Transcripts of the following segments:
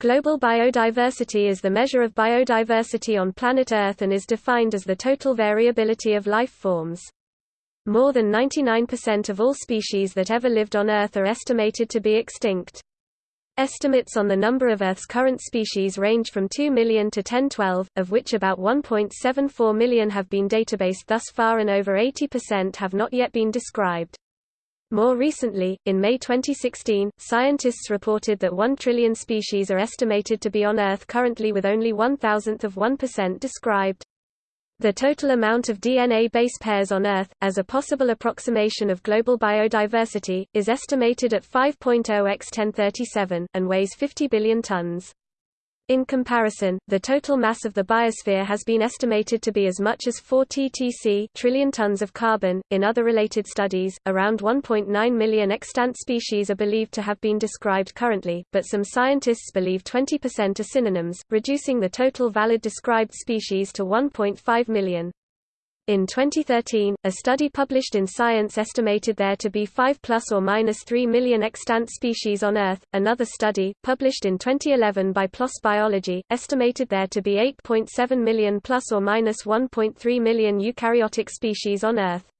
Global biodiversity is the measure of biodiversity on planet Earth and is defined as the total variability of life forms. More than 99% of all species that ever lived on Earth are estimated to be extinct. Estimates on the number of Earth's current species range from 2 million to 1012, of which about 1.74 million have been databased thus far and over 80% have not yet been described. More recently, in May 2016, scientists reported that 1 trillion species are estimated to be on Earth currently with only one thousandth of 1% described. The total amount of DNA base pairs on Earth, as a possible approximation of global biodiversity, is estimated at 5.0 x 1037, and weighs 50 billion tons. In comparison, the total mass of the biosphere has been estimated to be as much as 4 ttc trillion tons of carbon. In other related studies, around 1.9 million extant species are believed to have been described currently, but some scientists believe 20% are synonyms, reducing the total valid described species to 1.5 million. In 2013, a study published in Science estimated there to be 5 plus or minus 3 million extant species on Earth. Another study, published in 2011 by PLOS Biology, estimated there to be 8.7 million plus or minus 1.3 million eukaryotic species on Earth.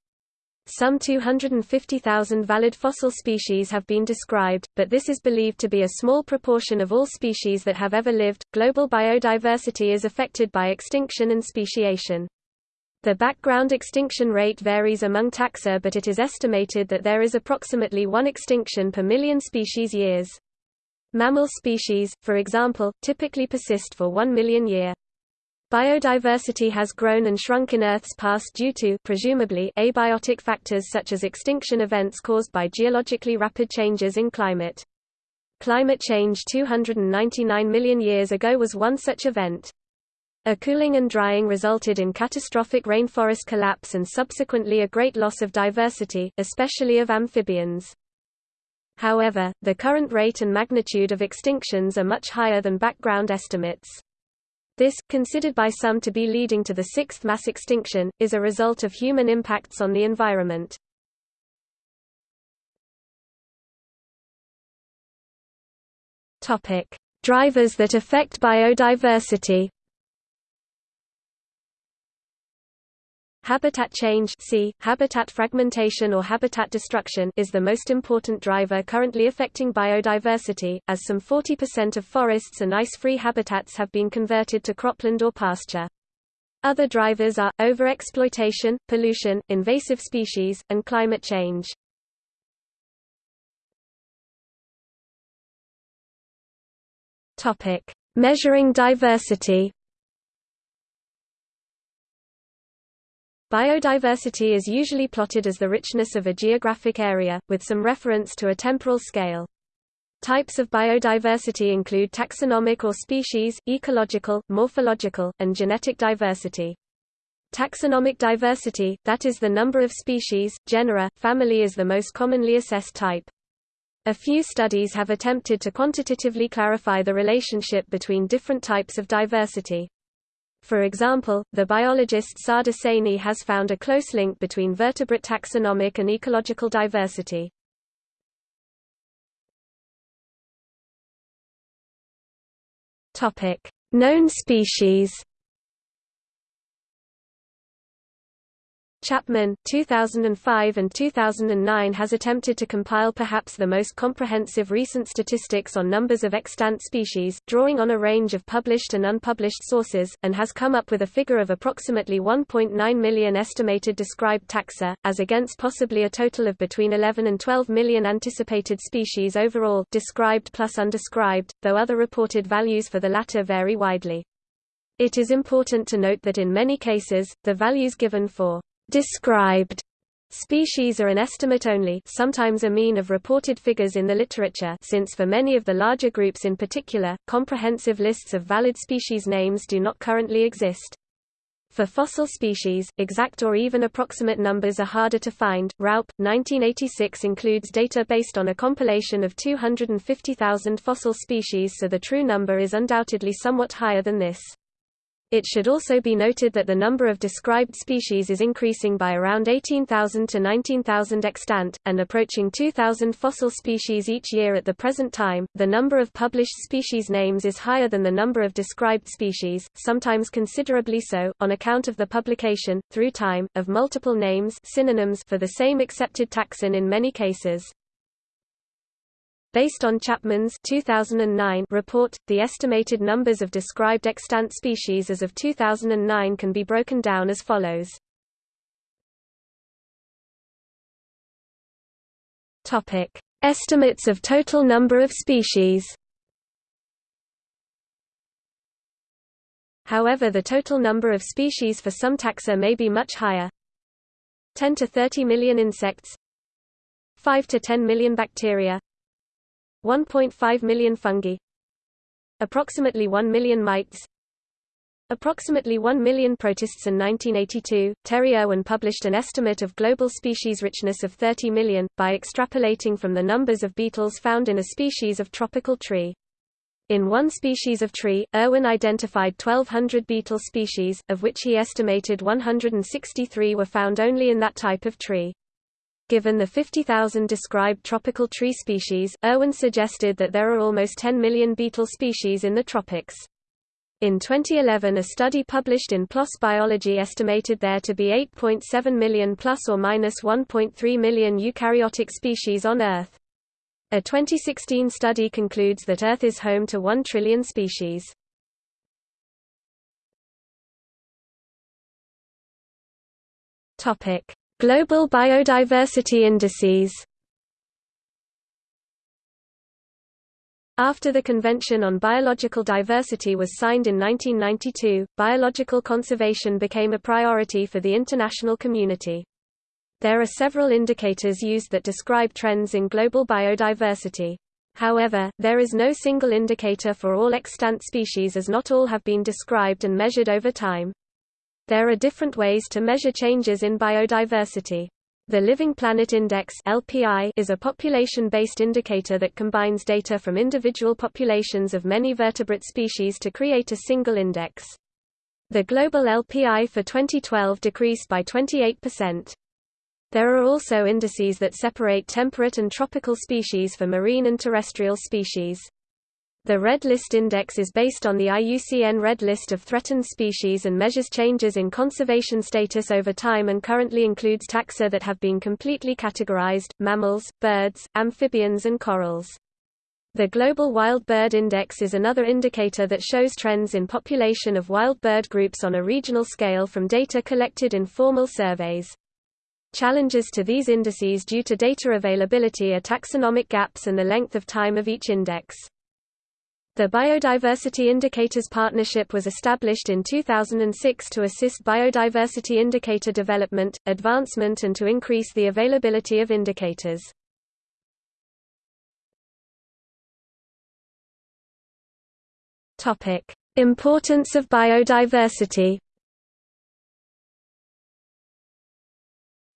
Some 250,000 valid fossil species have been described, but this is believed to be a small proportion of all species that have ever lived. Global biodiversity is affected by extinction and speciation. The background extinction rate varies among taxa but it is estimated that there is approximately one extinction per million species years. Mammal species, for example, typically persist for one million year. Biodiversity has grown and shrunk in Earth's past due to presumably abiotic factors such as extinction events caused by geologically rapid changes in climate. Climate change 299 million years ago was one such event. A cooling and drying resulted in catastrophic rainforest collapse and subsequently a great loss of diversity, especially of amphibians. However, the current rate and magnitude of extinctions are much higher than background estimates. This, considered by some to be leading to the sixth mass extinction, is a result of human impacts on the environment. Drivers that affect biodiversity. Habitat change C, habitat fragmentation or habitat destruction is the most important driver currently affecting biodiversity, as some 40% of forests and ice-free habitats have been converted to cropland or pasture. Other drivers are, overexploitation, pollution, invasive species, and climate change. Measuring diversity Biodiversity is usually plotted as the richness of a geographic area, with some reference to a temporal scale. Types of biodiversity include taxonomic or species, ecological, morphological, and genetic diversity. Taxonomic diversity, that is the number of species, genera, family is the most commonly assessed type. A few studies have attempted to quantitatively clarify the relationship between different types of diversity. For example, the biologist Sarda Sahney has found a close link between vertebrate taxonomic and ecological diversity. Known species. Chapman, 2005 and 2009 has attempted to compile perhaps the most comprehensive recent statistics on numbers of extant species, drawing on a range of published and unpublished sources, and has come up with a figure of approximately 1.9 million estimated described taxa, as against possibly a total of between 11 and 12 million anticipated species overall described plus undescribed, though other reported values for the latter vary widely. It is important to note that in many cases, the values given for described species are an estimate only sometimes a mean of reported figures in the literature since for many of the larger groups in particular, comprehensive lists of valid species names do not currently exist. For fossil species, exact or even approximate numbers are harder to find. Raup, 1986 includes data based on a compilation of 250,000 fossil species so the true number is undoubtedly somewhat higher than this. It should also be noted that the number of described species is increasing by around 18,000 to 19,000 extant, and approaching 2,000 fossil species each year at the present time. The number of published species names is higher than the number of described species, sometimes considerably so, on account of the publication, through time, of multiple names synonyms for the same accepted taxon in many cases. Based on Chapman's 2009 report, the estimated numbers of described extant species as of 2009 can be broken down as follows. Topic: Estimates of total number of species. However the total number of species for some taxa may be much higher. 10 to 30 million insects 5 to 10 million bacteria 1.5 million fungi Approximately 1 million mites Approximately 1 million protists in 1982, Terry Irwin published an estimate of global species richness of 30 million, by extrapolating from the numbers of beetles found in a species of tropical tree. In one species of tree, Irwin identified 1,200 beetle species, of which he estimated 163 were found only in that type of tree. Given the 50,000 described tropical tree species, Irwin suggested that there are almost 10 million beetle species in the tropics. In 2011 a study published in PLOS Biology estimated there to be 8.7 million plus or minus 1.3 million eukaryotic species on Earth. A 2016 study concludes that Earth is home to 1 trillion species. Topic: Global Biodiversity Indices After the Convention on Biological Diversity was signed in 1992, biological conservation became a priority for the international community. There are several indicators used that describe trends in global biodiversity. However, there is no single indicator for all extant species as not all have been described and measured over time. There are different ways to measure changes in biodiversity. The Living Planet Index (LPI) is a population-based indicator that combines data from individual populations of many vertebrate species to create a single index. The global LPI for 2012 decreased by 28%. There are also indices that separate temperate and tropical species for marine and terrestrial species. The Red List Index is based on the IUCN Red List of threatened species and measures changes in conservation status over time and currently includes taxa that have been completely categorized, mammals, birds, amphibians and corals. The Global Wild Bird Index is another indicator that shows trends in population of wild bird groups on a regional scale from data collected in formal surveys. Challenges to these indices due to data availability are taxonomic gaps and the length of time of each index. The Biodiversity Indicators Partnership was established in 2006 to assist biodiversity indicator development, advancement and to increase the availability of indicators. Importance of biodiversity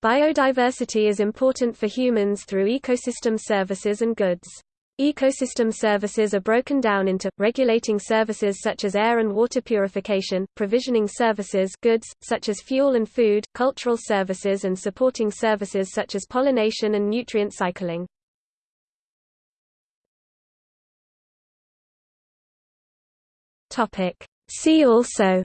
Biodiversity is important for humans through ecosystem services and goods. Ecosystem services are broken down into, regulating services such as air and water purification, provisioning services goods, such as fuel and food, cultural services and supporting services such as pollination and nutrient cycling. See also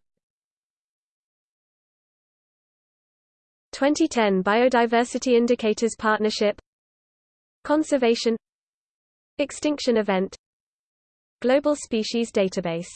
2010 Biodiversity Indicators Partnership Conservation Extinction event. Global Species Database